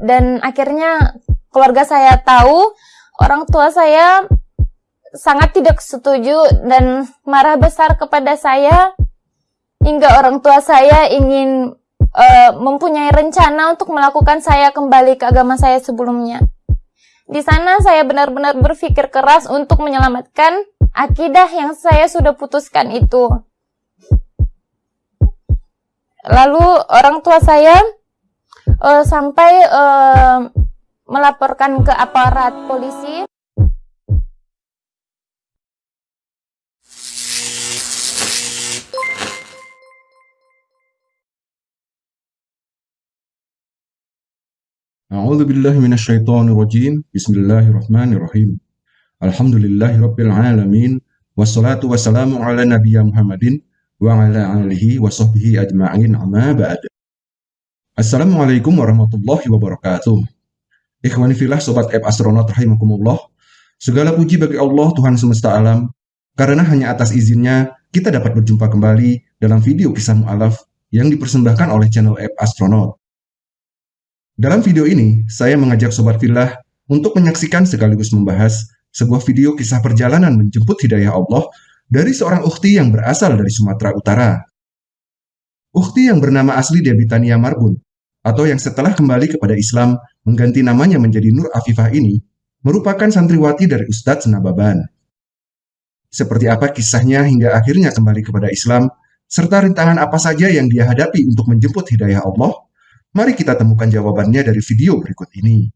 dan akhirnya keluarga saya tahu orang tua saya sangat tidak setuju dan marah besar kepada saya hingga orang tua saya ingin uh, mempunyai rencana untuk melakukan saya kembali ke agama saya sebelumnya. Di sana saya benar-benar berpikir keras untuk menyelamatkan akidah yang saya sudah putuskan itu. Lalu orang tua saya uh, sampai uh, melaporkan ke aparat polisi. أعوذ بالله من الشيطان الرجيم بسم الله الرحمن الرحيم الحمد لله رب العالمين والصلاة والسلام على نبي محمد وعلى آله وصحبه أجمعين أما بعد Assalamualaikum warahmatullahi wabarakatuh. Ikhwani filah Sobat App Astronaut Rahimakumullah. Segala puji bagi Allah Tuhan semesta alam. Karena hanya atas izinnya kita dapat berjumpa kembali dalam video kisah mu'alaf yang dipersembahkan oleh channel App Astronaut dalam video ini, saya mengajak Sobat Filah untuk menyaksikan sekaligus membahas sebuah video kisah perjalanan menjemput hidayah Allah dari seorang ukhti yang berasal dari Sumatera Utara. Ukhti yang bernama asli Debitania Marbun, atau yang setelah kembali kepada Islam mengganti namanya menjadi Nur Afifah ini, merupakan santriwati dari Ustadz Nababan. Seperti apa kisahnya hingga akhirnya kembali kepada Islam, serta rintangan apa saja yang dia hadapi untuk menjemput hidayah Allah, Mari kita temukan jawabannya dari video berikut ini.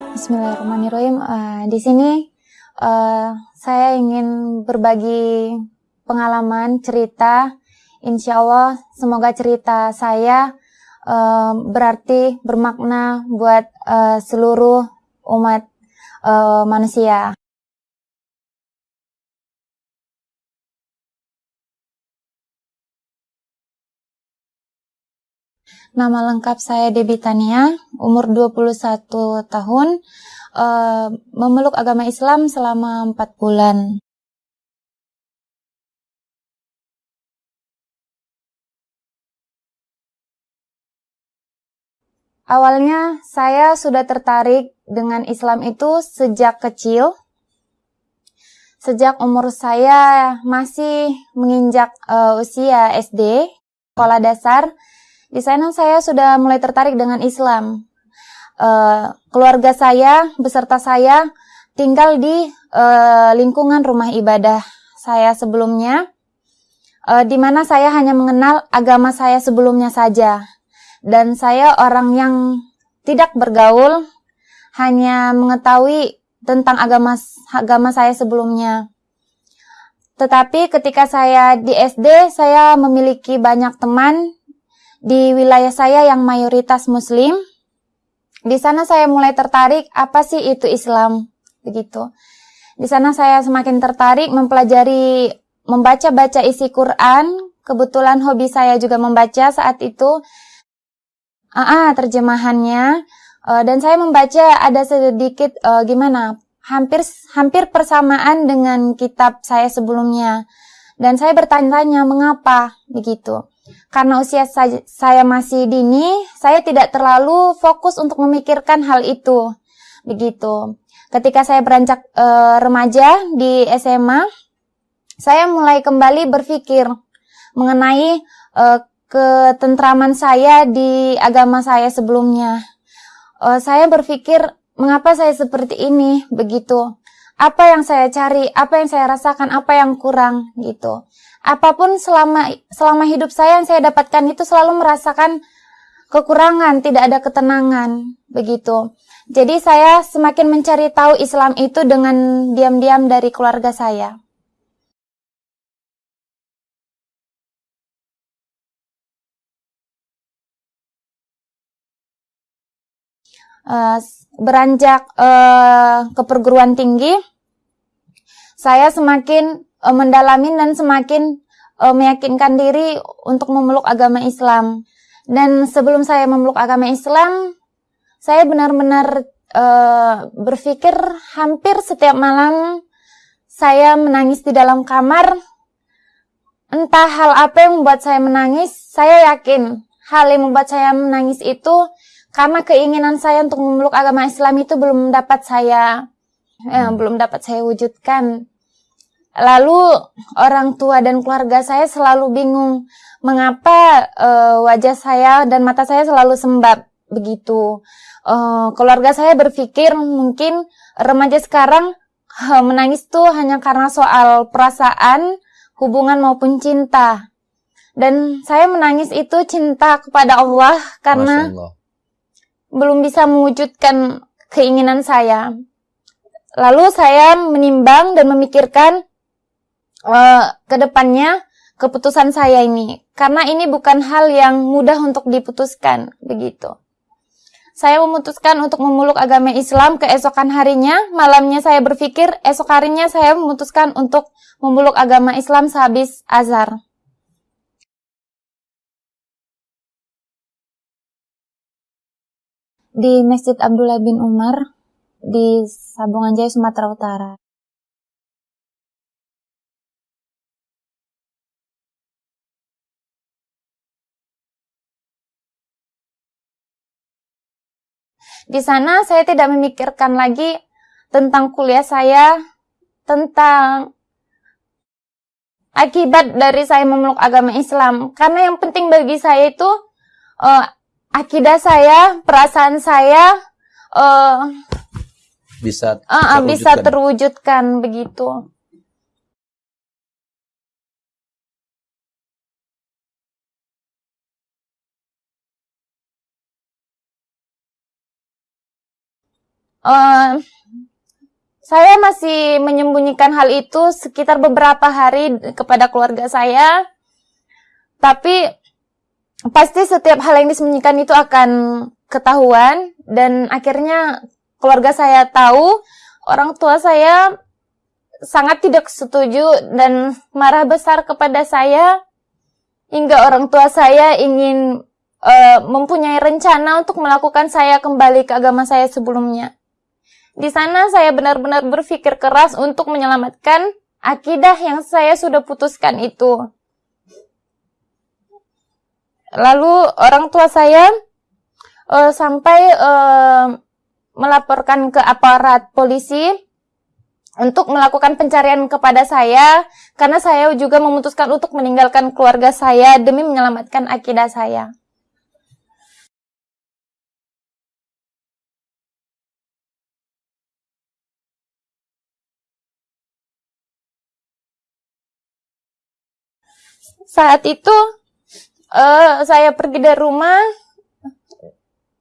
Bismillahirrahmanirrahim. Uh, di sini uh, saya ingin berbagi pengalaman cerita. Insya Allah semoga cerita saya uh, berarti bermakna buat uh, seluruh umat uh, manusia. Nama lengkap saya Debbie Tania, umur 21 tahun, uh, memeluk agama Islam selama 4 bulan. Awalnya saya sudah tertarik dengan Islam itu sejak kecil. Sejak umur saya masih menginjak uh, usia SD, sekolah dasar, di sana saya sudah mulai tertarik dengan Islam. Uh, keluarga saya beserta saya tinggal di uh, lingkungan rumah ibadah saya sebelumnya, uh, di mana saya hanya mengenal agama saya sebelumnya saja, dan saya orang yang tidak bergaul, hanya mengetahui tentang agama agama saya sebelumnya. Tetapi ketika saya di SD, saya memiliki banyak teman di wilayah saya yang mayoritas muslim, di sana saya mulai tertarik apa sih itu Islam begitu. Di sana saya semakin tertarik mempelajari membaca-baca isi Quran. Kebetulan hobi saya juga membaca saat itu. Ah, uh, terjemahannya uh, dan saya membaca ada sedikit uh, gimana hampir hampir persamaan dengan kitab saya sebelumnya. Dan saya bertanya-tanya mengapa begitu. Karena usia saya masih dini, saya tidak terlalu fokus untuk memikirkan hal itu. Begitu. Ketika saya beranjak e, remaja di SMA, saya mulai kembali berpikir mengenai e, ketentraman saya di agama saya sebelumnya. E, saya berpikir, mengapa saya seperti ini? Begitu. Apa yang saya cari, apa yang saya rasakan, apa yang kurang, gitu apa pun selama selama hidup saya yang saya dapatkan itu selalu merasakan kekurangan, tidak ada ketenangan, begitu. Jadi saya semakin mencari tahu Islam itu dengan diam-diam dari keluarga saya. Uh, beranjak uh, ke perguruan tinggi, saya semakin uh, mendalami dan semakin meyakinkan diri untuk memeluk agama Islam. Dan sebelum saya memeluk agama Islam, saya benar-benar berpikir hampir setiap malam saya menangis di dalam kamar. Entah hal apa yang membuat saya menangis, saya yakin hal yang membuat saya menangis itu karena keinginan saya untuk memeluk agama Islam itu belum dapat saya eh, belum dapat saya wujudkan. Lalu orang tua dan keluarga saya selalu bingung mengapa uh, wajah saya dan mata saya selalu sembab begitu. Uh, keluarga saya berpikir mungkin remaja sekarang uh, menangis tuh hanya karena soal perasaan, hubungan maupun cinta. Dan saya menangis itu cinta kepada Allah karena Allah. Belum bisa mewujudkan keinginan saya. Lalu saya menimbang dan memikirkan uh, ke depannya keputusan saya ini. Karena ini bukan hal yang mudah untuk diputuskan, begitu. Saya memutuskan untuk memeluk agama Islam keesokan harinya. Malamnya saya berpikir, esok harinya saya memutuskan untuk memeluk agama Islam sehabis azar. Di Masjid Abdullah bin Umar, di Sabungan Jaya, Sumatera Utara. Di sana saya tidak memikirkan lagi tentang kuliah saya, tentang akibat dari saya memeluk agama Islam. Karena yang penting bagi saya itu uh, akidah saya, perasaan saya, uh, bisa uh, bisa terwujudkan begitu. Uh, saya masih menyembunyikan hal itu sekitar beberapa hari kepada keluarga saya. Tapi pasti setiap hal yang disembunyikan itu akan ketahuan dan akhirnya keluarga saya tahu, orang tua saya sangat tidak setuju dan marah besar kepada saya hingga orang tua saya ingin uh, mempunyai rencana untuk melakukan saya kembali ke agama saya sebelumnya. Di sana saya benar-benar berpikir keras untuk menyelamatkan akidah yang saya sudah putuskan itu. Lalu orang tua saya uh, sampai uh, melaporkan ke aparat polisi untuk melakukan pencarian kepada saya karena saya juga memutuskan untuk meninggalkan keluarga saya demi menyelamatkan akidah saya. Saat itu uh, saya pergi dari rumah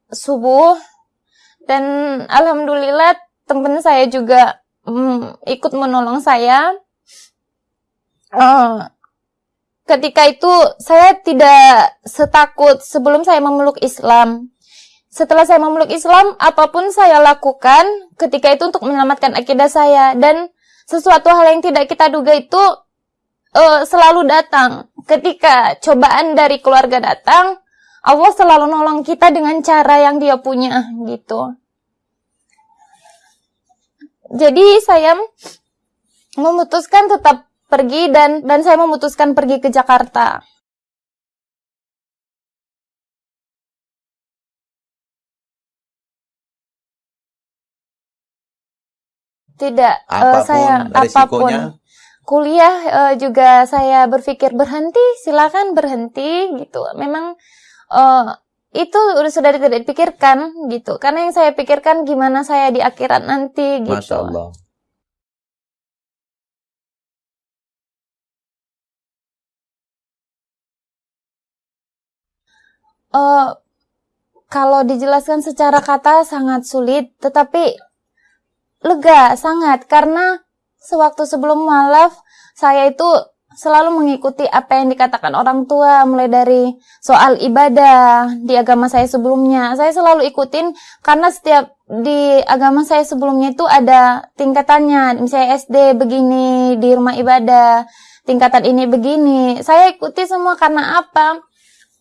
subuh dan alhamdulillah teman saya juga mm, ikut menolong saya. Uh, ketika itu saya tidak setakut sebelum saya memeluk Islam. Setelah saya memeluk Islam, apa pun saya lakukan ketika itu untuk menyelamatkan akidah saya dan sesuatu hal yang tidak kita duga itu uh, selalu datang. Ketika cobaan dari keluarga datang, Allah selalu nolong kita dengan cara yang dia punya gitu. Jadi saya memutuskan tetap pergi dan dan saya memutuskan pergi ke Jakarta. Tidak, eh, apa pun, uh, saya apa pun kuliah uh, juga saya berpikir berhenti, silakan berhenti gitu. Memang uh, itu udah sudah tidak dipikirkan gitu. Karena yang saya pikirkan gimana saya di akhirat nanti gitu. Masya Allah. Uh, kalau dijelaskan secara kata sangat sulit, tetapi lega sangat karena sewaktu sebelum malaf saya itu selalu mengikuti apa yang dikatakan orang tua mulai dari soal ibadah di agama saya sebelumnya. Saya selalu ikutin karena setiap di agama saya sebelumnya itu ada tingkatannya. Misalnya SD begini di rumah ibadah tingkatan ini begini. Saya ikuti semua karena apa?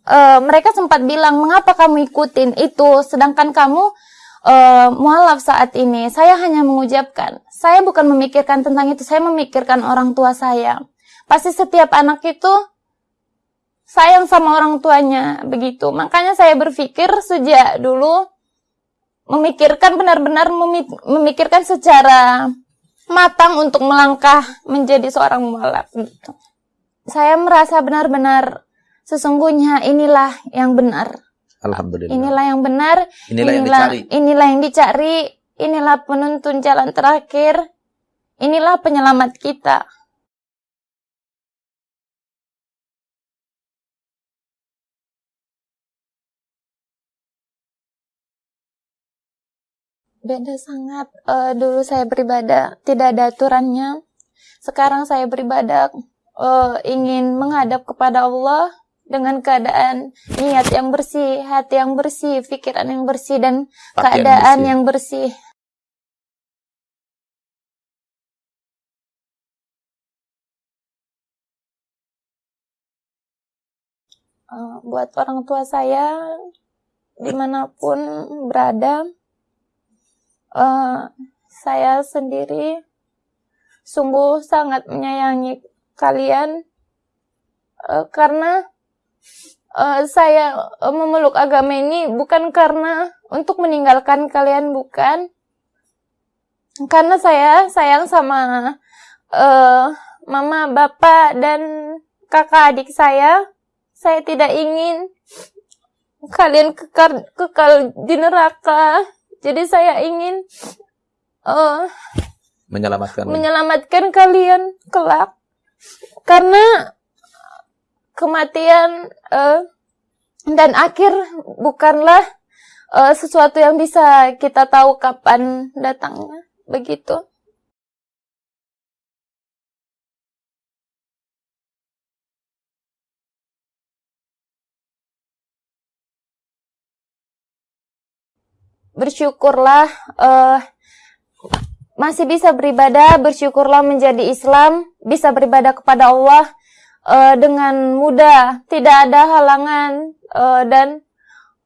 E, mereka sempat bilang mengapa kamu ikutin itu? Sedangkan kamu e, mualaf saat ini saya hanya mengucapkan saya bukan memikirkan tentang itu saya memikirkan orang tua saya Pasti setiap anak itu sayang sama orang tuanya begitu. Makanya saya berpikir sejak dulu memikirkan benar-benar memikirkan secara matang untuk melangkah menjadi seorang mualaf gitu. Saya merasa benar-benar sesungguhnya inilah yang benar. Alhamdulillah. Inilah yang benar. Inilah, inilah yang dicari. Inilah yang dicari. Inilah penuntun jalan terakhir. Inilah penyelamat kita. Beda sangat. Uh, dulu saya beribadah tidak ada aturannya. Sekarang saya beribadah uh, ingin menghadap kepada Allah dengan keadaan niat yang bersih, hati yang bersih, pikiran yang bersih dan Pakaian keadaan bersih. yang bersih. Uh, buat orang tua saya di mana pun berada, uh, saya sendiri sungguh sangat menyayangi kalian uh, karena uh, saya uh, memeluk agama ini bukan karena untuk meninggalkan kalian bukan. Karena saya sayang sama uh, mama bapak dan kakak adik saya. Saya tidak ingin kalian kekal kekal di neraka. Jadi saya ingin uh, menyelamatkan. menyelamatkan kalian kelak. Karena kematian uh, dan akhir bukanlah uh, sesuatu yang bisa kita tahu kapan datangnya begitu. Bersyukurlah uh, masih bisa beribadah, bersyukurlah menjadi Islam, bisa beribadah kepada Allah uh, dengan mudah, tidak ada halangan uh, dan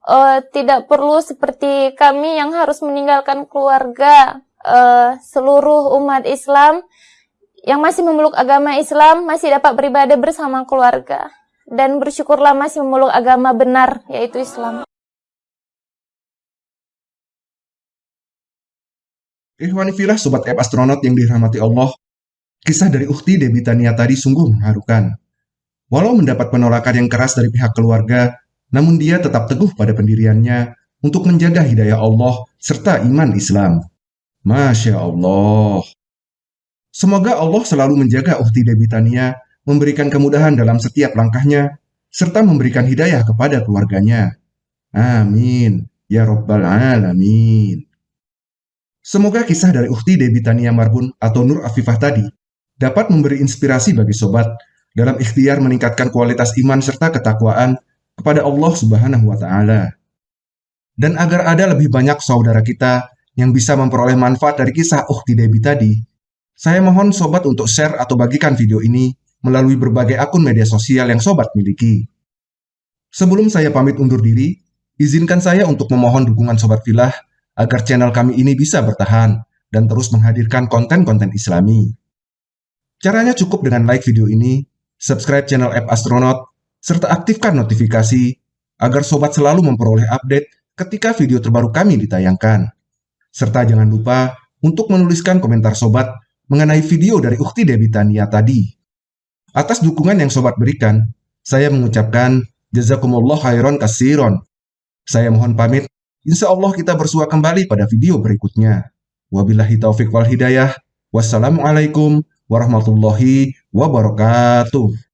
uh, tidak perlu seperti kami yang harus meninggalkan keluarga. Uh, seluruh umat Islam yang masih memeluk agama Islam masih dapat beribadah bersama keluarga dan bersyukurlah masih memeluk agama benar yaitu Islam. Ikhwani filah sobat app astronot yang dirahmati Allah, kisah dari Ukti Debitania tadi sungguh mengharukan. Walau mendapat penolakan yang keras dari pihak keluarga, namun dia tetap teguh pada pendiriannya untuk menjaga hidayah Allah serta iman Islam. Masya Allah. Semoga Allah selalu menjaga Uhti Debitania, memberikan kemudahan dalam setiap langkahnya, serta memberikan hidayah kepada keluarganya. Amin. Ya Rabbal Alamin. Semoga kisah dari Uhti Debitania Marbun atau Nur Afifah tadi dapat memberi inspirasi bagi sobat dalam ikhtiar meningkatkan kualitas iman serta ketakwaan kepada Allah Subhanahu wa taala. Dan agar ada lebih banyak saudara kita yang bisa memperoleh manfaat dari kisah Ukhti Debi tadi, saya mohon sobat untuk share atau bagikan video ini melalui berbagai akun media sosial yang sobat miliki. Sebelum saya pamit undur diri, izinkan saya untuk memohon dukungan sobat filah agar channel kami ini bisa bertahan dan terus menghadirkan konten-konten islami. Caranya cukup dengan like video ini subscribe channel App Astronaut, serta aktifkan notifikasi agar sobat selalu memperoleh update ketika video terbaru kami ditayangkan. Serta jangan lupa untuk menuliskan komentar sobat mengenai video dari Ukti Debitania tadi. Atas dukungan yang sobat berikan, saya mengucapkan Jazakumullah khairan kasiron. Saya mohon pamit, insya Allah kita bersua kembali pada video berikutnya. Wabillahi taufiq wal hidayah. Wassalamualaikum warahmatullahi wabarakatuh.